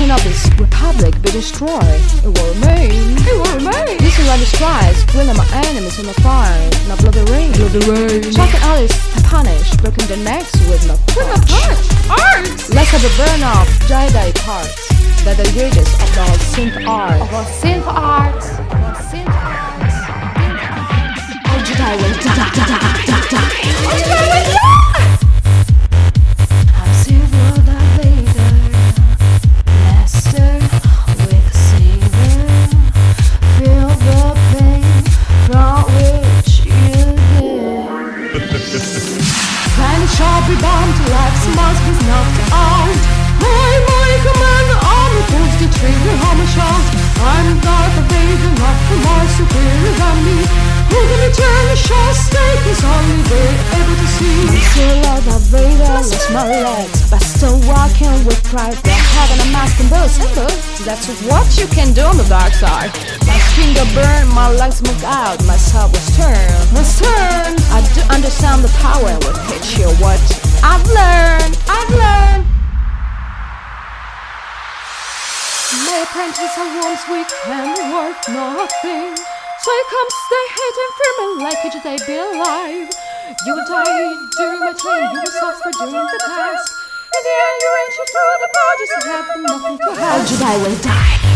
We cannot this republic be destroyed. It will remain. It will remain. Listen like the strides, bring my enemies on the fire. Now blow the rain. Blow the rain. Chopping others to punish, breaking their necks with no With a punch. Arts. Let's have a burn off Jedi parts. That the rages of our synth art. Of our synth art. Of our synth art. Oh, Jedi will die. Oh, Jedi will die. Shall be bound to life's must be knocked out. My, my commander, armor pulls the trigger, hammer shout. I'm Darth Vader, not the more superior than me. Who can return the shot stake is only able to see. Silver the Vader lost my legs, but still walking with pride. The heaven a mask and both symbol. That's what you can do on the dark side. My finger burned, my legs moved out, my soul was turned. Was turned. I do understand the power and will teach you what I've learned. I've learned. My apprentice are worms weak and worth nothing. So I come stay hidden firmly like it they be alive. You and I during my training, you will suffer during the task. In the end, you enter through the bodies, you have nothing to Oh, have. Jedi will die.